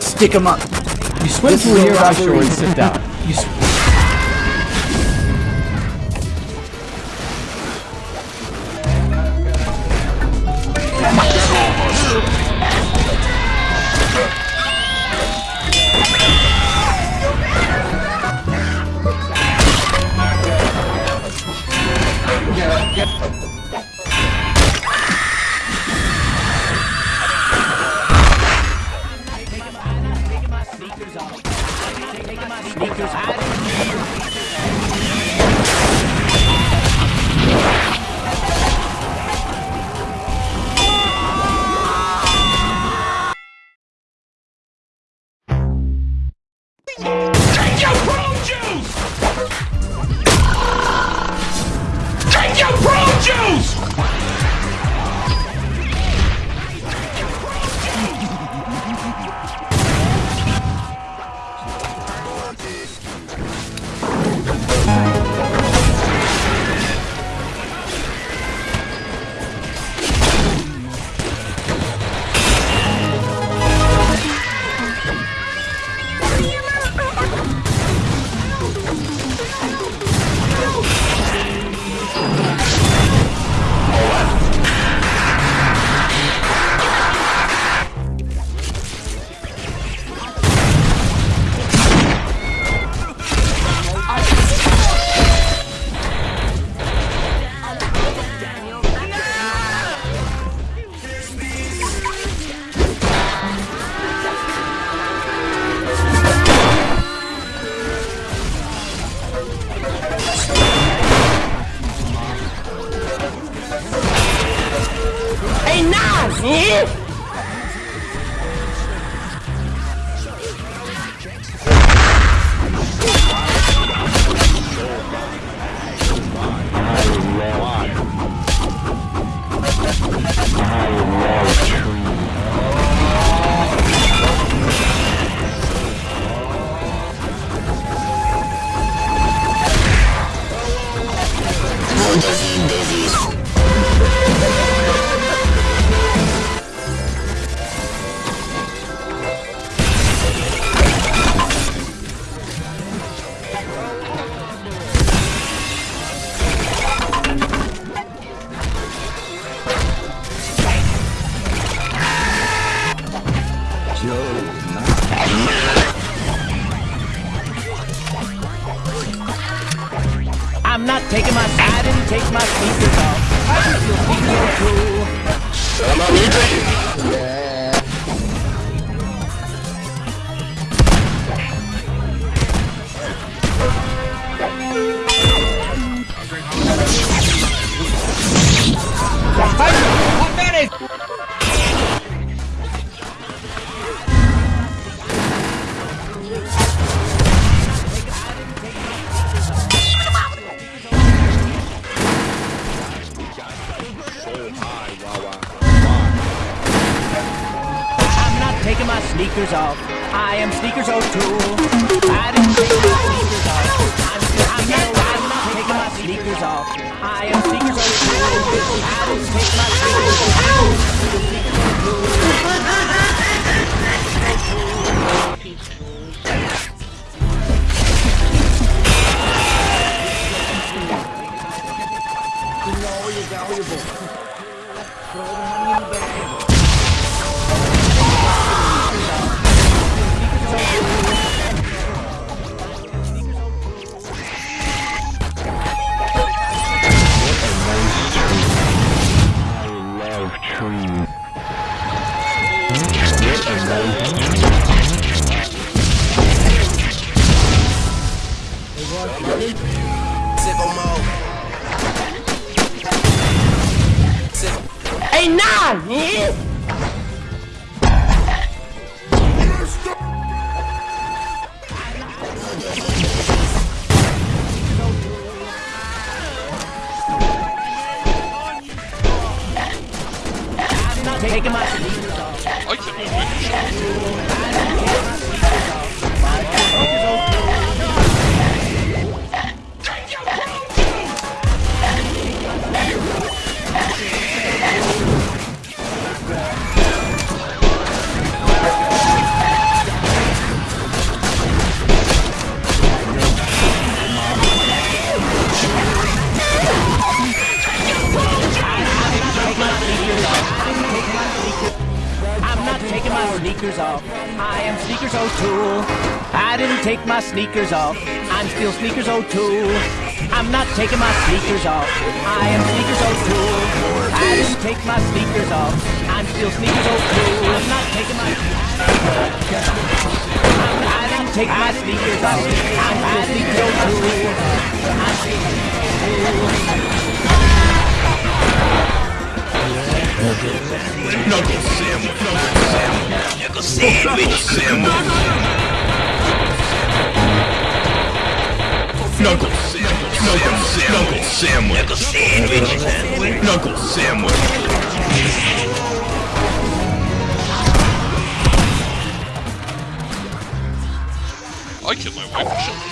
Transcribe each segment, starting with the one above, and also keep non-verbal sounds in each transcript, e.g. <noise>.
Stick him up. You swim This through is a here, I'll show robbery. you. <laughs> Down. You sw- Take your prune juice! Take your prune juice! Ih! I'm not taking my I didn't take my sneakers off. I think you'll think you're cool. I'm I am Sneakers O'Toole. I didn't sneakers off. I'm, taking my sneakers off. I am Sneakers O'Toole. I didn't my sneakers off. love Taking my sneakers off. Sneakers O'Toole. I didn't take my sneakers off. I'm still Sneakers O'Toole. I'm not taking my sneakers off. I am Sneakers O'Toole. I didn't take my sneakers off. I'm still Sneakers O'Toole. I'm not taking my I didn't take my sneakers off. I'm still Sneakers O'Toole. I'm still Knuckle sandwich. Knuckle sandwich. Knuckle sandwich. Knuckle sandwich. Knuckle sandwich. Knuckle sandwich. I killed my wife.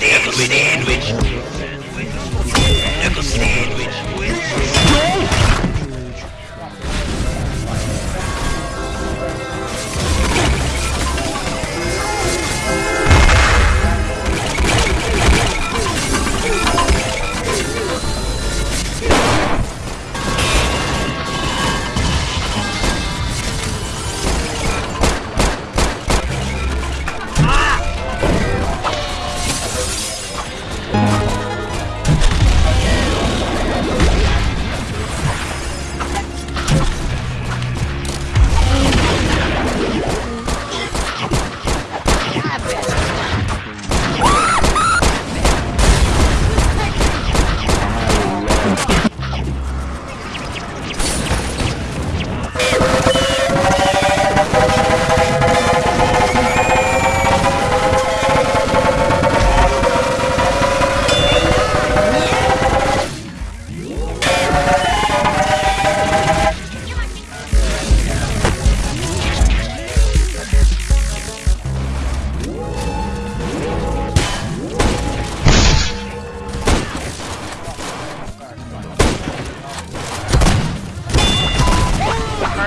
Knuckle sandwich. Knuckle sandwich.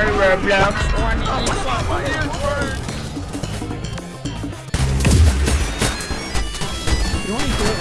on Roblox on Xbox. You want to do it